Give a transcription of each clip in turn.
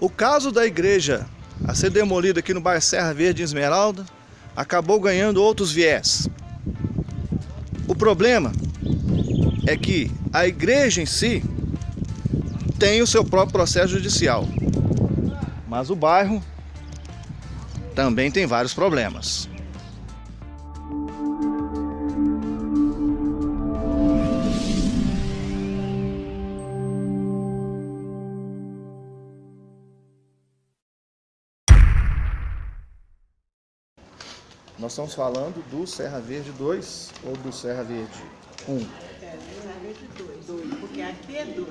O caso da igreja a ser demolida aqui no bairro Serra Verde em Esmeralda acabou ganhando outros viés. O problema é que a igreja em si tem o seu próprio processo judicial, mas o bairro também tem vários problemas. Nós estamos falando do Serra Verde 2 ou do Serra Verde 1? É, Serra Verde 2, porque aqui é 2.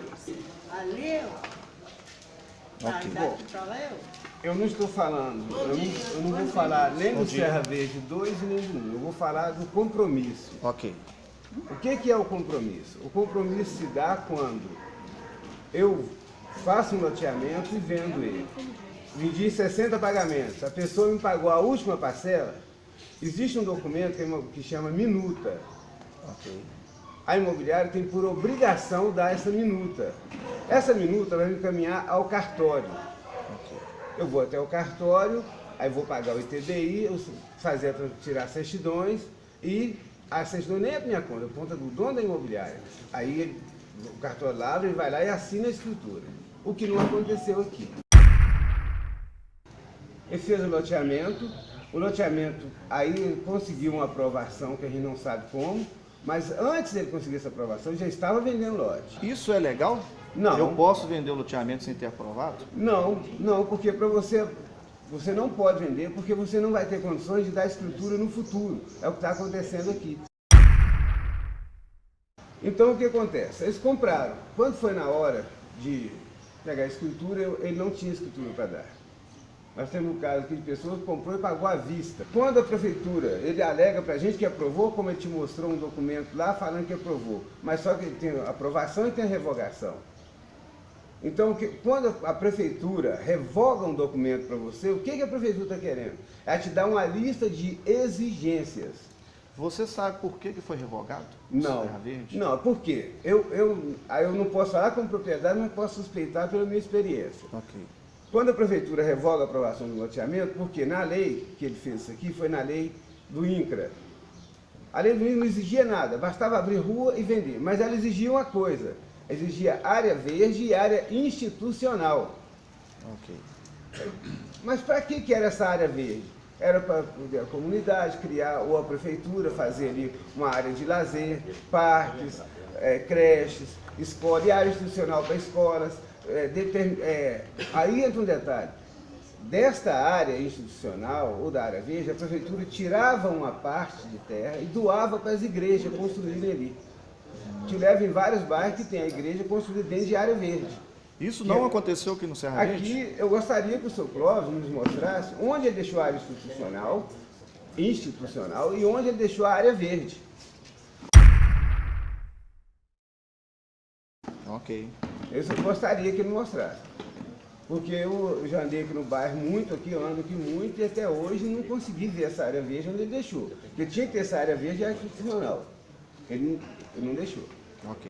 Ali, ó. Ok. Tá, daqui pra lá é. Eu não estou falando, eu não, eu não vou falar nem do Serra Verde 2 e nem do 1, eu vou falar do compromisso. Ok. O que, que é o compromisso? O compromisso se dá quando eu faço um loteamento e vendo ele. Vendi 60 pagamentos, a pessoa me pagou a última parcela, existe um documento que, é que chama minuta. Ok. A imobiliária tem por obrigação dar essa minuta. Essa minuta vai me encaminhar ao cartório. Eu vou até o cartório, aí vou pagar o ITBI, eu fazer, tirar as certidões e a certidão nem é minha conta, é conta do dono da imobiliária. Aí o cartório lá abre, ele vai lá e assina a escritura. O que não aconteceu aqui. Ele fez o loteamento, o loteamento, aí conseguiu uma aprovação que a gente não sabe como, mas antes dele conseguir essa aprovação, já estava vendendo lote. Isso é legal? Não. Eu posso vender o loteamento sem ter aprovado? Não, não, porque para você, você não pode vender, porque você não vai ter condições de dar escritura no futuro. É o que está acontecendo aqui. Então o que acontece? Eles compraram. Quando foi na hora de pegar a escritura, ele não tinha escritura para dar. Nós temos um caso aqui de pessoas que comprou e pagou à vista. Quando a prefeitura, ele alega para a gente que aprovou, como ele te mostrou um documento lá falando que aprovou. Mas só que ele tem aprovação e tem revogação. Então, que- quando a prefeitura revoga um documento para você, o que, que a prefeitura está querendo? É te dar uma lista de exigências. Você sabe por que, que foi revogado? Não, Verde? não, por quê? Eu, eu, eu não posso falar como propriedade, mas posso suspeitar pela minha experiência. Ok. Quando a prefeitura revoga a aprovação do loteamento, porque na lei que ele fez isso aqui, foi na lei do INCRA. A lei do INCRA não exigia nada, bastava abrir rua e vender. Mas ela exigia uma coisa, exigia área verde e área institucional. Ok. Mas para que, que era essa área verde? Era para a comunidade criar, ou a prefeitura fazer ali uma área de lazer, parques, eh, creches, escola, e área institucional para escolas. determin- eh, aí entra um detalhe. Desta área institucional, ou da área verde, a prefeitura tirava uma parte de terra e doava para as igrejas construírem ali. Te leva em vários bairros que tem a igreja construída dentro de área verde. Isso não aconteceu aqui no Serra Verde? Aqui eu gostaria que o seu Clóvis nos mostrasse onde ele deixou a área institucional, institucional e onde ele deixou a área verde. Ok. Eu só gostaria que ele mostrasse. Porque eu já andei aqui no bairro muito, aqui, eu ando aqui muito, e até hoje não consegui ver essa área verde onde ele deixou. Porque tinha que ter essa área verde e área institucional. Ele, não- ele não deixou. Ok.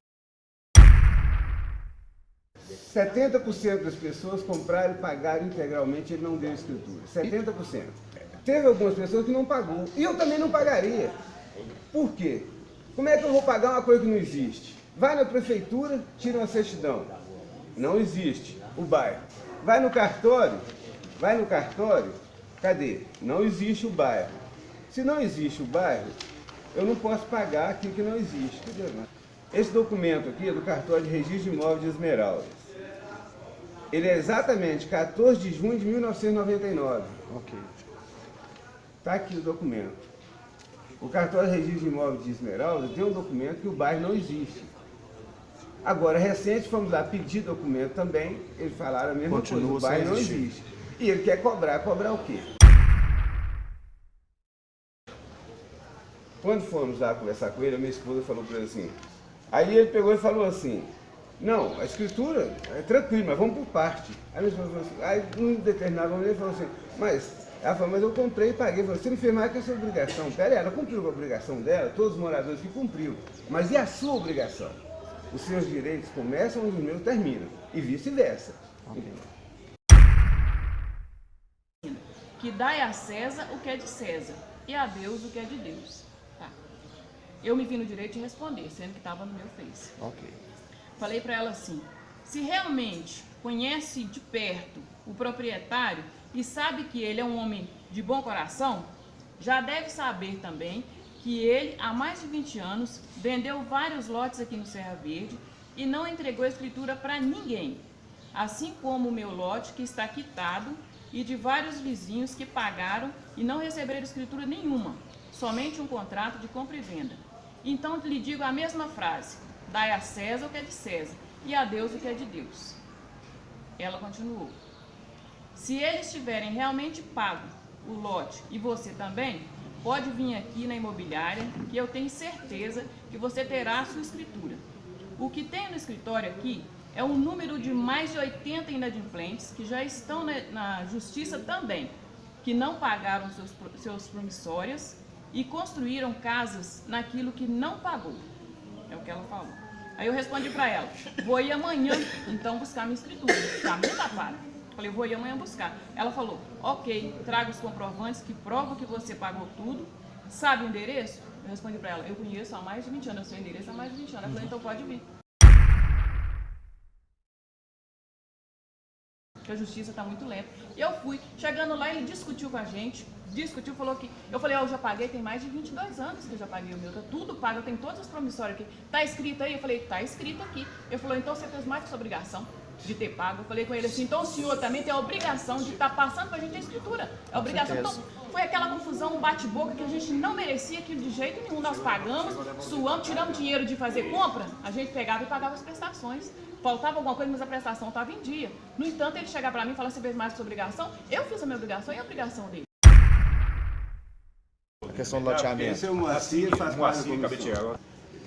70% das pessoas compraram e pagaram integralmente, ele não deu escritura. 70%. Teve algumas pessoas que não pagou. E eu também não pagaria. Por quê? Como é que eu vou pagar uma coisa que não existe? Vai na prefeitura, tira uma certidão. Não existe. O bairro. Vai no cartório, vai no cartório, cadê? Não existe o bairro. Se não existe o bairro, eu não posso pagar aquilo que não existe. Esse documento aqui é do cartório de registro de imóveis de Esmeraldas. Ele é exatamente 14 de junho de 1999. Ok. Está aqui o documento. O cartório de registro de imóveis de Esmeralda tem um documento que o bairro não existe. Agora, recente, fomos lá pedir documento também, eles falaram a mesma Continua coisa, o bairro não existe. E ele quer cobrar, cobrar o quê? Quando fomos lá conversar com ele, a minha esposa falou para ele assim, aí ele pegou e falou assim, não, a escritura é tranquilo, mas vamos por parte. Aí minha esposa falou assim, aí num determinado momento ele falou assim, mas, ela falou, mas eu comprei e paguei. Falou, você não fez mais que a sua obrigação. Pera aí, ela cumpriu a obrigação dela, todos os moradores que cumpriu. Mas e a sua obrigação? Os seus direitos começam onde os meus terminam. E vice-versa. Ok. que dai a César o que é de César e a Deus o que é de Deus. Tá. Eu me vi no direito de responder, sendo que estava no meu Face. Ok. Falei para ela assim: se realmente conhece de perto o proprietário e sabe que ele é um homem de bom coração, já deve saber também que ele, há mais de 20 anos, vendeu vários lotes aqui no Serra Verde e não entregou a escritura para ninguém, assim como o meu lote que está quitado e de vários vizinhos que pagaram e não receberam escritura nenhuma, somente um contrato de compra e venda. Então lhe digo a mesma frase: dai a César o que é de César e a Deus o que é de Deus. Ela continuou: se eles tiverem realmente pago o lote e você também, pode vir aqui na imobiliária que eu tenho certeza que você terá a sua escritura. O que tem no escritório aqui é um número de mais de 80 inadimplentes que já estão na, justiça também, que não pagaram seus, seus promissórias e construíram casas naquilo que não pagou. É o que ela falou. Aí eu respondi para ela, vou ir amanhã então buscar minha escritura, tá muito tapada. Falei, vou ir amanhã buscar. Ela falou, ok, traga os comprovantes que provam que você pagou tudo. Sabe o endereço? Eu respondi para ela, eu conheço há mais de 20 anos, eu sei o endereço há mais de 20 anos. Ela falou, então pode vir. que a justiça está muito lenta. Eu fui, chegando lá, ele discutiu com a gente, discutiu, falou que... Eu falei, ó, eu já paguei, tem mais de 22 anos que eu já paguei o meu, tá tudo pago, eu tenho todas as promissórias aqui. Tá escrito aí? Eu falei, tá escrito aqui. Ele falou, então você fez mais que sua obrigação de ter pago. Eu falei com ele assim, então o senhor também tem a obrigação de estar tá passando para a gente a escritura. É a obrigação. Então, foi aquela confusão, um bate-boca que a gente não merecia aquilo de jeito nenhum. Nós pagamos, suamos, tiramos dinheiro de fazer compra, a gente pegava e pagava as prestações faltava alguma coisa, mas a prestação estava em dia. No entanto, ele chegar para mim e falar, você fez mais que sua obrigação? Eu fiz a minha obrigação e a obrigação dele. A questão do loteamento. Esse é o Moacir, faz parte da comissão.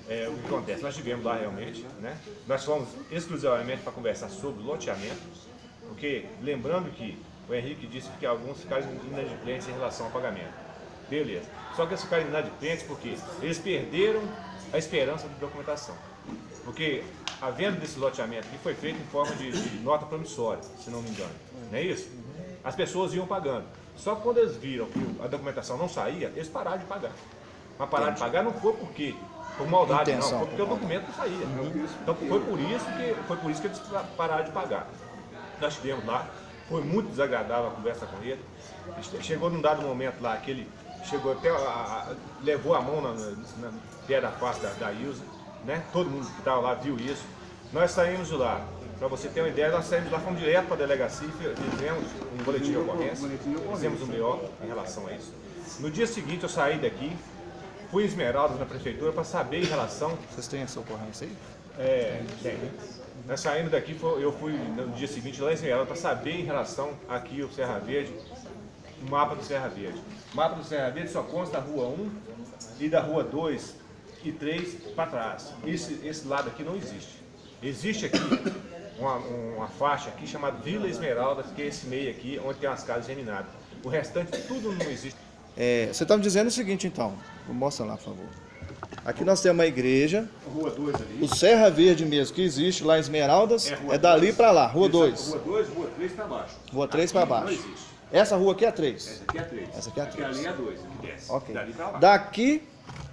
É, o que acontece? Nós estivemos lá realmente, né? Nós fomos exclusivamente para conversar sobre loteamento, porque lembrando que o Henrique disse que alguns ficaram inadimplentes em relação ao pagamento. Beleza. Só que eles ficaram inadimplentes porque eles perderam a esperança de documentação. Porque a venda desse loteamento aqui foi feita em forma de, de, nota promissória, se não me engano. Não é isso? As pessoas iam pagando. Só que quando eles viram que a documentação não saía, eles pararam de pagar. Mas pararam de pagar não foi porque por maldade, Intenção, não, foi porque o documento não saía. Então foi por isso que foi por isso que eles pararam de pagar. Nós estivemos lá, foi muito desagradável a conversa com ele. Chegou num dado momento lá que ele chegou até a, a, levou a mão na, na, na pé da face da, da Ilza né? Todo mundo que estava lá viu isso. Nós saímos de lá, para você ter uma ideia, nós saímos de lá, fomos direto para a delegacia e fizemos um boletim de ocorrência, fizemos um BO em relação a isso. No dia seguinte eu saí daqui, fui em Esmeraldas na prefeitura para saber em relação... Vocês têm essa ocorrência aí? É, tem. Nós saímos daqui, eu fui no dia seguinte lá em Esmeraldas para saber em relação aqui o Serra Verde, o mapa do Serra Verde. O mapa do Serra Verde só consta da Rua 1 e da Rua 2 e três para trás. Esse, esse lado aqui não existe. Existe aqui uma, uma faixa aqui chamada Vila Esmeralda, que é esse meio aqui, onde tem as casas geminadas. O restante tudo não existe. É, você está me dizendo o seguinte então, mostra lá por favor. Aqui nós temos uma igreja, rua 2 ali. o Serra Verde mesmo, que existe lá em Esmeraldas, é, é dali para lá, Rua 2. Rua 2, Rua 3 para baixo. Rua 3 para baixo. Não existe. Essa rua aqui é 3? Essa aqui é 3. Essa aqui é 3. Aqui ali é 2, aqui desce. Ok. Dali para lá. Daqui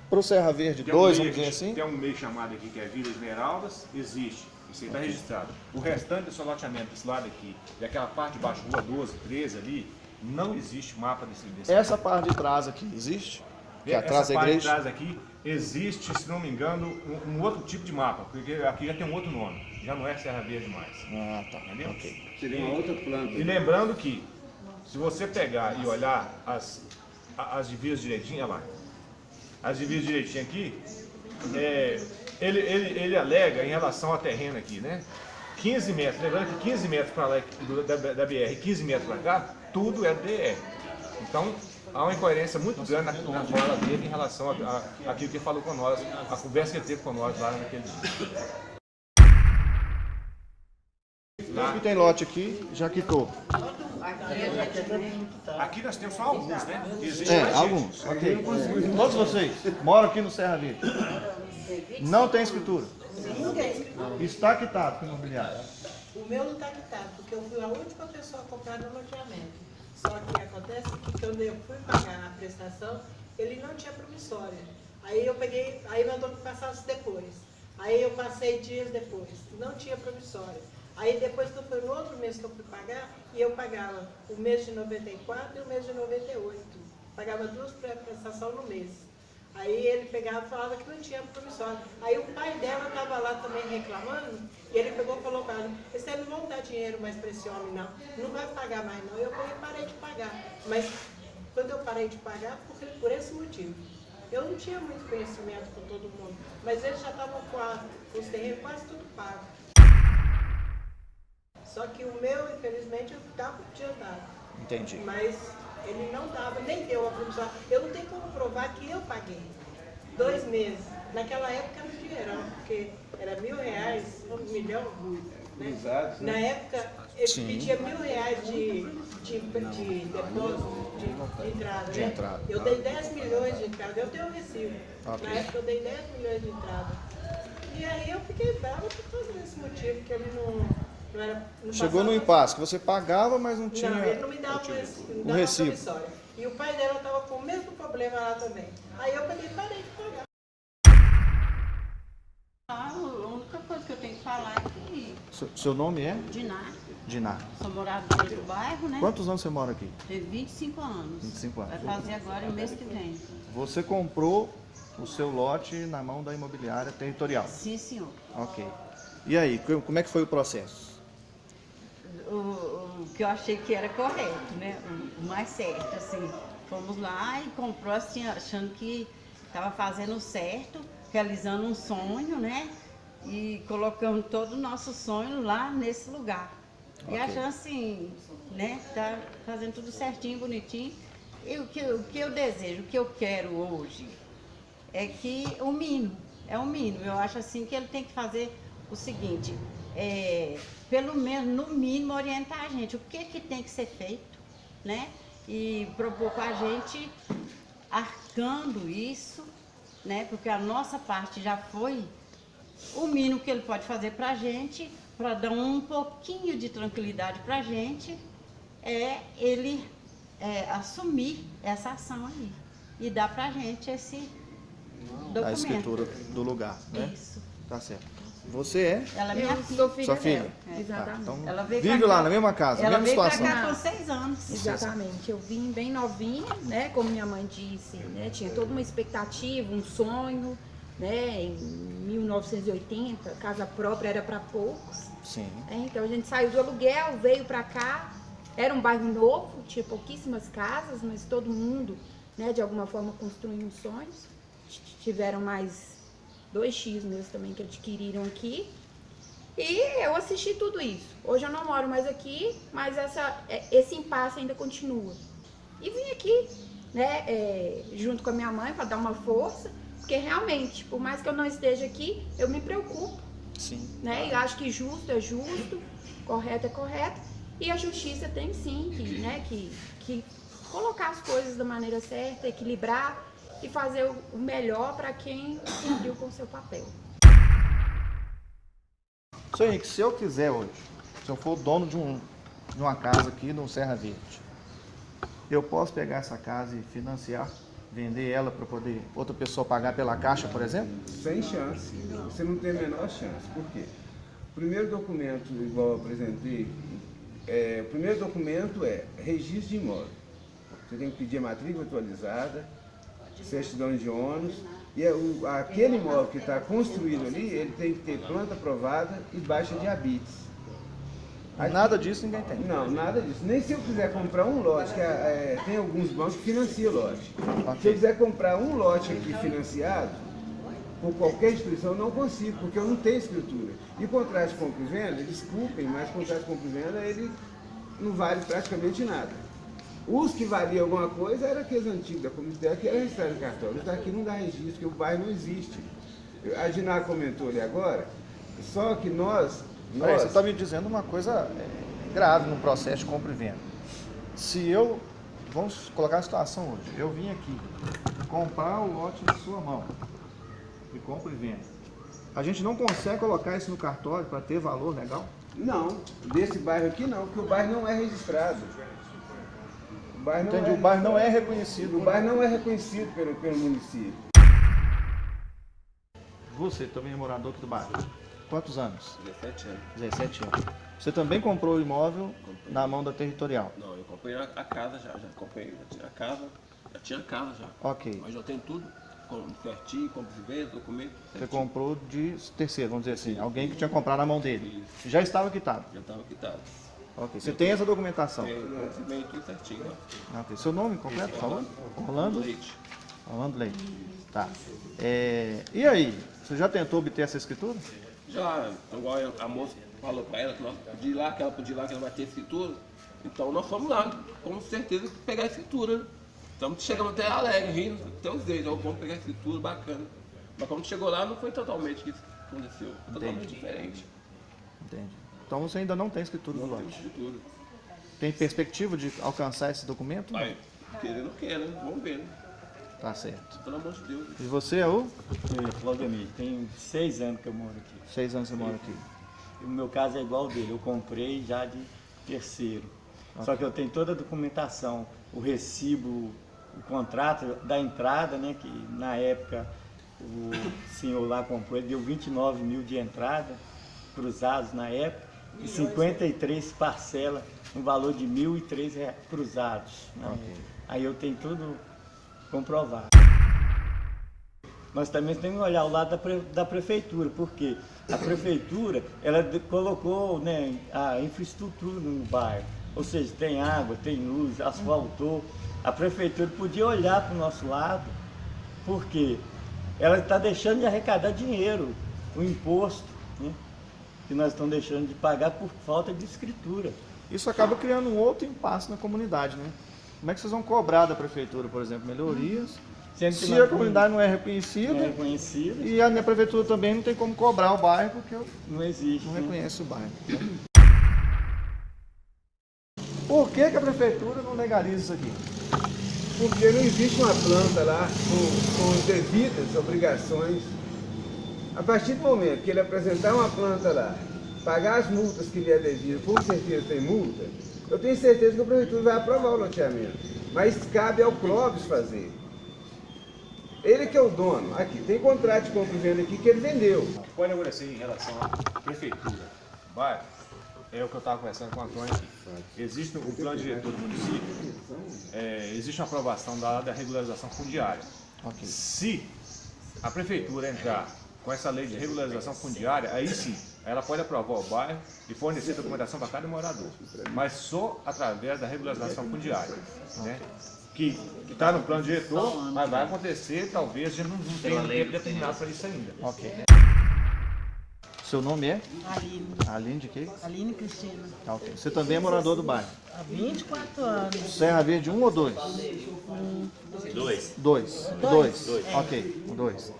para o Serra Verde 2, um vamos dizer assim? Tem um meio chamado aqui que é Vila Esmeraldas, existe. Isso aí está registrado. O restante do seu loteamento desse lado aqui, e aquela parte de baixo, rua 12, 13 ali, não existe mapa desse, desse Essa parte de trás aqui existe? Que é atrás Essa da parte de trás aqui existe, se não me engano, um, um, outro tipo de mapa, porque aqui já tem um outro nome, já não é Serra Verde mais. Ah, tá. Entendeu? Ok. Seria uma outra planta. E lembrando que, se você pegar e olhar as, as divisas direitinho, olha lá, as divisas direitinho aqui, é, ele, ele, ele alega em relação ao terreno aqui, né? 15 metros, lembrando que 15 metros para lá da, da BR 15 metros para cá, tudo é DR. Então, há uma incoerência muito grande na, na fala dele em relação àquilo que ele falou com nós, a conversa que ele teve com nós lá naquele dia. Tá. tem lote aqui, já quitou. Aqui nós temos só alguns, né? Existe é, alguns. Okay. Todos vocês moram aqui no Serra Verde. Não tem escritura. Está quitado com o imobiliário. O meu não está quitado, porque eu fui a última pessoa a comprar no loteamento. Só que acontece que quando eu fui pagar a prestação, ele não tinha promissória. Aí eu peguei, aí mandou que passasse depois. Aí eu passei dias depois, não tinha promissória. Aí depois que foi no outro mês que eu fui pagar, e eu pagava o mês de 94 e o mês de 98. Pagava duas prestações no mês. Aí ele pegava e falava que não tinha promissória. Aí o pai dela estava lá também reclamando, e ele pegou e falou para ela, vocês não vão dar dinheiro mais para esse homem não, não vai pagar mais não. Eu parei de pagar. Mas quando eu parei de pagar, por, por esse motivo. Eu não tinha muito conhecimento com todo mundo, mas eles já estavam com, os terrenos quase tudo pago. Só que o meu, infelizmente, eu estava adiantado. Entendi. Mas ele não dava, nem deu a promissão. Eu não tenho como provar que eu paguei. Dois meses. Naquela época era um dinheirão, porque era mil reais, um milhão. Né? Usados, né? Na época, ele Sim. pedia mil reais de, de, de depósito, de, de entrada. De né? entrada. Eu dei 10 milhões de entrada, eu tenho um recibo. Ok. Na época eu dei 10 milhões de entrada. E aí eu fiquei brava por causa desse motivo, que ele não, não era. Não Chegou no impasse, que você pagava, mas não tinha... não, ele não me dava recibo. Não dava recibo. promissória. E o pai dela estava com o mesmo problema lá também. Aí eu peguei e parei de pagar. Ah, a única coisa que eu tenho que falar é que Seu, seu nome é? Diná, Diná. sou moradora do bairro, né? Quantos anos você mora aqui? Tem 25 anos. 25 anos. Vai fazer agora o mês que vem. Você comprou o seu lote na mão da imobiliária territorial. Sim, senhor. Ok. E aí, co- como é que foi o processo? O, o que eu achei que era correto, né? O, o mais certo, assim. Fomos lá e comprou assim, achando que estava fazendo certo, realizando um sonho, né? E colocando todo o nosso sonho lá nesse lugar. E Ok. achando assim, né? Tá fazendo tudo certinho, bonitinho. E o que, o que eu desejo, o que eu quero hoje é que o mínimo, é o mínimo. Eu acho assim que ele tem que fazer o seguinte, é, pelo menos no mínimo orientar a gente o que, que tem que ser feito, né? E propor com a gente arcando isso, né? Porque a nossa parte já foi o mínimo que ele pode fazer para a gente, para dar um pouquinho de tranquilidade para a gente, é ele é, assumir essa ação aí e dar para a gente esse documento. A escritura do lugar, né? Isso. Tá certo. Você é? Ela é minha filha. sou filha Sua filha? dela. É. Exatamente. Então, Ela veio vive pra lá cá. na mesma casa, Ela mesma veio pra situação. cá com seis anos. Exatamente. Eu vim bem novinha, né? Como minha mãe disse, né? Tinha toda uma expectativa, um sonho, né? Em 1980, casa própria era para poucos. Sim. né? Então a gente saiu do aluguel, veio para cá. Era um bairro novo, tinha pouquíssimas casas, mas todo mundo, né? De alguma forma construiu sonhos. T- Tiveram mais dois X meus também que adquiriram aqui. E eu assisti tudo isso. Hoje eu não moro mais aqui, mas essa, é, esse impasse ainda continua. E vim aqui, né, é, junto com a minha mãe para dar uma força, porque realmente, por mais que eu não esteja aqui, eu me preocupo, Sim. né? E acho que justo é justo, correto é correto, e a justiça tem sim que, né, que, que colocar as coisas da maneira certa, equilibrar e fazer o melhor para quem cumpriu com o seu papel. Seu Henrique, se eu quiser hoje, se eu for dono de, um, de uma casa aqui no Serra Verde, eu posso pegar essa casa e financiar, vender ela para poder outra pessoa pagar pela caixa, por exemplo? Sem chance. Você não tem a menor chance. Por quê? O primeiro documento, igual eu apresentei, é, o primeiro documento é registro de imóvel. Você tem que pedir a matrícula atualizada, certidão de ônus, e é o- aquele imóvel que está construído ali, ele tem que ter planta aprovada e baixa de habites. Nada disso ninguém tem. Não, nada disso. Nem se eu quiser comprar um lote, que é, é, tem alguns bancos que financiam lote. Se eu quiser comprar um lote aqui financiado, por qualquer instituição, eu não consigo, porque eu não tenho escritura. E contrato de compra e venda, desculpem, mas contrato de compra e venda, ele não vale praticamente nada. Os que valiam alguma coisa eram aqueles antigos da comunidade que era registrado em cartório. Os daqui não dá registro, porque o bairro não existe. A Diná comentou ali agora, só que nós... Peraí, nós você está me dizendo uma coisa é, grave no processo de compra e venda. Se eu, vamos colocar a situação hoje, eu vim aqui comprar o lote de sua mão, de compra e venda. A gente não consegue colocar isso no cartório para ter valor legal? Não, desse bairro aqui não, porque o bairro não é registrado. O bairro não Entendi, é, o bairro não é reconhecido. O bairro não é reconhecido pelo, pelo município. Você também é morador aqui do bairro. Quantos anos? 17 anos. 17 anos. Você também comprou o imóvel na mão da territorial. Não, eu comprei a, a casa já, já comprei, já tinha a casa, já tinha a casa já. Ok. Mas já tenho tudo, com, certinho, compra de venda, documento, Você certinho. comprou de terceiro, vamos dizer assim. Alguém que tinha comprado na mão dele. Já estava quitado. Já estava quitado. Ok. Você tem essa documentação. Tem recebimento tudo certinho, ó. Ok. Seu nome completo, por favor? Orlando? Leite. Orlando Leite. Tá. É, E aí? Você já tentou obter essa escritura? Já, igual a moça falou para ela, que nós podia ir lá, que ela podia ir lá, que ela vai ter escritura. Então nós fomos lá, com certeza, pegar a escritura. né? Então chegamos até alegre, rindo, até os dedos, vamos pegar a escritura, bacana. Mas quando chegou lá, não foi totalmente isso que aconteceu, foi totalmente Entendi. diferente. Entendi. Então você ainda não tem escritura do Não tem lote. escritura. Tem perspectiva de alcançar esse documento? Mas, querer não quer, né? Vamos ver, né? Tá certo. Pelo amor de Deus. E você é o? Eu, Claudemir, tem seis anos que eu moro aqui. Seis anos você mora aqui. E o meu caso é igual ao dele, eu comprei já de terceiro. Só que eu tenho toda a documentação, o recibo, o contrato da entrada, né? Que na época o senhor lá comprou, ele deu 29 mil de entrada, cruzados na época, e 53 parcelas, no valor de 1.003 rea- cruzados. na Ok. época. Aí eu tenho tudo comprovado. Nós também temos que olhar o lado da, pre- da prefeitura, porque a prefeitura ela colocou né, a infraestrutura no bairro, ou seja, tem água, tem luz, asfaltou. A prefeitura podia olhar para o nosso lado, porque ela está deixando de arrecadar dinheiro, o imposto, né, que nós estamos deixando de pagar por falta de escritura. Isso acaba criando um outro impasse na comunidade, né? Como é que vocês vão cobrar da prefeitura, por exemplo, melhorias? Se a comunidade não é reconhecida não é reconhecida, e a minha prefeitura também não tem como cobrar o bairro porque não existe. não né? reconhece o bairro. Por que, que a prefeitura não legaliza isso aqui? Porque não existe uma planta lá com, com devidas obrigações. A partir do momento que ele apresentar uma planta lá, pagar as multas que lhe é devido, com certeza tem multa, eu tenho certeza que a prefeitura vai aprovar o loteamento. Mas cabe ao Clóvis fazer. Ele que é o dono. Aqui, tem contrato de compra e venda aqui que ele vendeu. Pode acontecer em relação à prefeitura, bairro, é o que eu estava conversando com o Antônio aqui. Existe o plano diretor do município, é, existe uma aprovação da, da regularização fundiária. Ok. Se a prefeitura entrar com essa lei de regularização fundiária, aí sim, ela pode aprovar o bairro e fornecer documentação para cada morador, mas só através da regularização fundiária, né? que está no plano diretor, mas vai acontecer, talvez a gente não, não tenha um tempo determinado para isso ainda. Ok. Seu nome é? Aline, Aline de quê? Aline Cristina, Tá, ok. Você também é morador do bairro. há 24 anos. Serra Verde 1 ou 2? Dois. Dois. Dois. Ok, dois.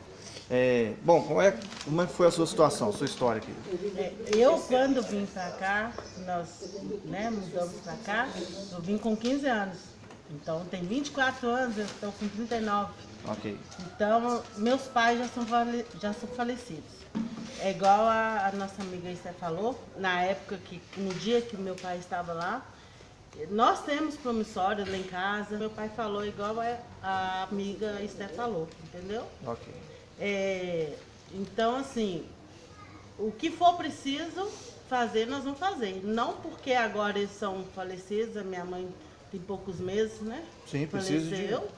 É, bom, como é, como é que foi a sua situação, sua história aqui? É, Eu, quando vim pra cá, nós né, mudamos pra cá, eu vim com 15 anos. Então, tem 24 anos, eu estou com 39. Ok. Então, meus pais já são, já são falecidos. É igual a, a nossa amiga Esther falou, na época que, no dia que meu pai estava lá, nós temos promissório lá em casa. Meu pai falou igual a, a amiga Esther falou, entendeu? Ok. É, então, assim, o que for preciso fazer, nós vamos fazer. Não porque agora eles são falecidos, a minha mãe tem poucos meses, né? Sim, precisa de Faleceu.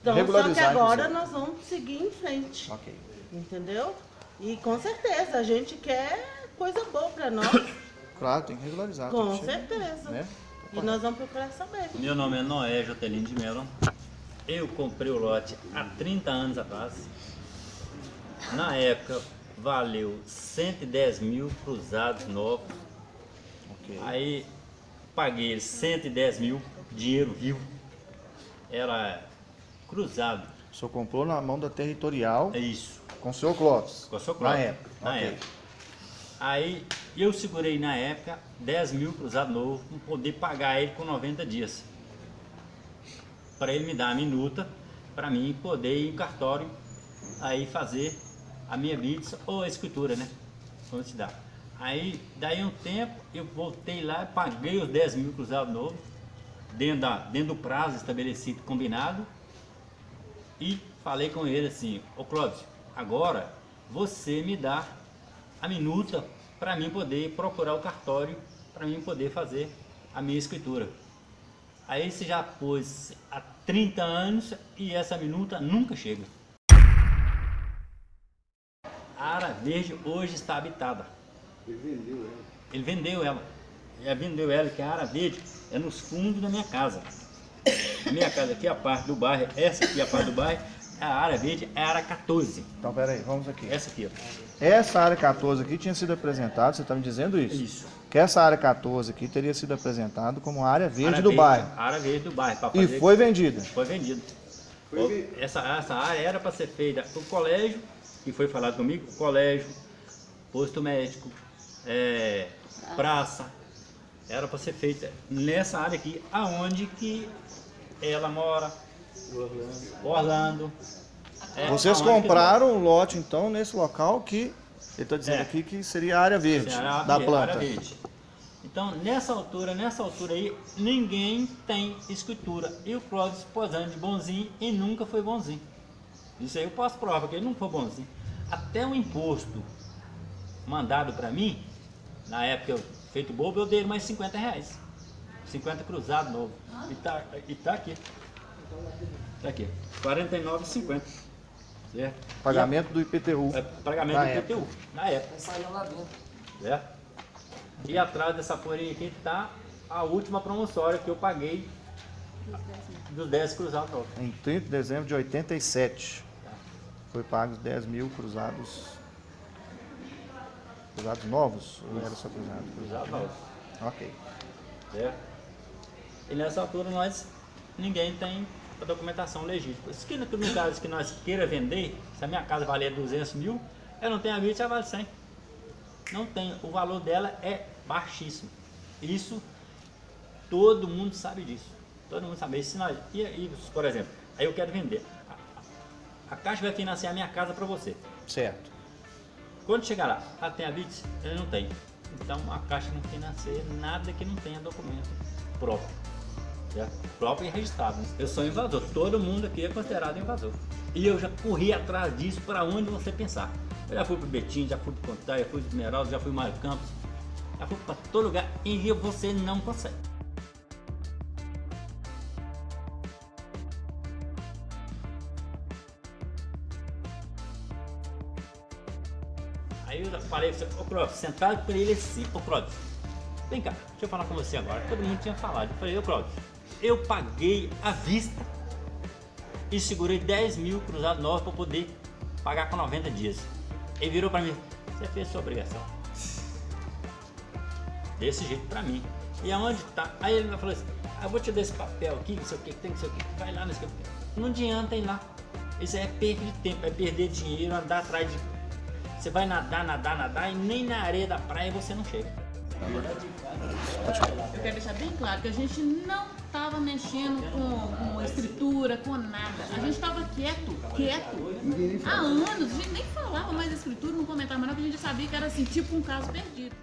Então, só que agora nós vamos seguir em frente. Ok. Entendeu? E com certeza, a gente quer coisa boa pra nós. Claro, tem que regularizar. com que chegar, certeza. Né? E nós vamos procurar saber. Meu nome é Noé Jotelino de Mello. Eu comprei o lote há 30 anos atrás. Na época valeu 110 mil cruzados novos. Ok. Aí paguei 110 mil, dinheiro vivo. Era cruzado. O senhor comprou na mão da territorial É isso. com o seu Clóvis. Com a sua Na própria. época. Na ok. época. Aí eu segurei na época 10 mil cruzado novo para poder pagar ele com 90 dias. Para ele me dar a minuta, para mim poder ir em cartório aí fazer a minha blitz ou a escritura, né? Vamos te dar. Aí, daí um tempo, eu voltei lá, paguei os 10 mil cruzados novos dentro, da, dentro do prazo estabelecido, combinado. E falei com ele assim, ô Clóvis, agora você me dá a minuta para mim poder procurar o cartório, para mim poder fazer a minha escritura. Aí você já pôs há 30 anos e essa minuta nunca chega. A Ara Verde hoje está habitada. Ele vendeu ela. Ele vendeu ela. Ele vendeu ela, que a Ara Verde é nos fundos da minha casa. A minha casa aqui, a parte do bairro, essa aqui é a parte do bairro, a área verde é a área 14. Então, peraí, vamos aqui. Essa aqui, ó. Essa área 14 aqui tinha sido apresentada, você está me dizendo isso? Isso. Que essa área 14 aqui teria sido apresentada como área verde Área do bairro. A área verde do bairro. E foi vendida. Foi vendida. Essa, essa área era para ser feita o colégio, que foi falado comigo, colégio, posto médico, é, praça. Era para ser feita nessa área aqui, aonde que ela mora. Orlando. É, Vocês compraram um lote, então, nesse local que ele está dizendo É. aqui que seria a área verde a área da planta. área verde. Então, nessa altura, nessa altura aí, ninguém tem escritura. E o Clóvis posando de bonzinho e nunca foi bonzinho. Isso aí eu posso provar que ele não foi bonzinho. Até o imposto mandado para mim, na época eu feito bobo, eu dei mais 50 reais. 50 cruzado novo. E tá, e tá aqui. Tá aqui. 49,50. Certo? Pagamento do IPTU. É, pagamento Na do época. IPTU, na época. Certo? E atrás dessa folhinha aqui está a última promissória que eu paguei dos 10 cruzados novos. Em 30 de dezembro de 87. Foi pago os 10 mil cruzados. Cruzados novos? Ou era só cruzado? Cruzados novos. Ok. Certo? E nessa altura nós, ninguém tem a documentação legítima. Se no no caso que nós queira vender, se a minha casa valer 200 mil, eu não tenho a 20, ela vale 100. Não tem, o valor dela é baixíssimo. Isso, todo mundo sabe disso. Todo mundo sabe isso. Se nós, e, e, por exemplo, aí eu quero vender. A, Caixa vai financiar a minha casa para você. Certo. Quando chegar lá, ah, tem a BITS? Ele não tem. Então a Caixa não financia nada que não tenha documento próprio. Certo? Próprio e registrado. né? Eu sou invasor. Todo mundo aqui é considerado invasor. E eu já corri atrás disso para onde você pensar. Eu já fui para Betim, já fui para Contar, já fui para Esmeralda, já fui para Mário Campos. Já fui para todo lugar. E você não consegue. Falei, ô Clóvis, sentado para ele assim, ô Clóvis, vem cá, deixa eu falar com você agora. Todo mundo tinha falado. Eu falei, ô Clóvis, eu paguei à vista e segurei 10 mil cruzados novos para poder pagar com 90 dias. Ele virou para mim, você fez sua obrigação. Desse jeito para mim. E aonde tá? Aí ele falou assim, ah, eu vou te dar esse papel aqui, não sei o que, tem que sei o que, vai lá nesse papel. Não adianta ir lá. Isso é perda de tempo, é perder dinheiro, andar atrás de. Você vai nadar, nadar, nadar e nem na areia da praia você não chega. Eu quero deixar bem claro que a gente não estava mexendo com, com escritura, com nada. A gente estava quieto, quieto. Há anos, a gente nem falava mais escritura, não comentava mais nada, porque a gente sabia que era assim, tipo um caso perdido.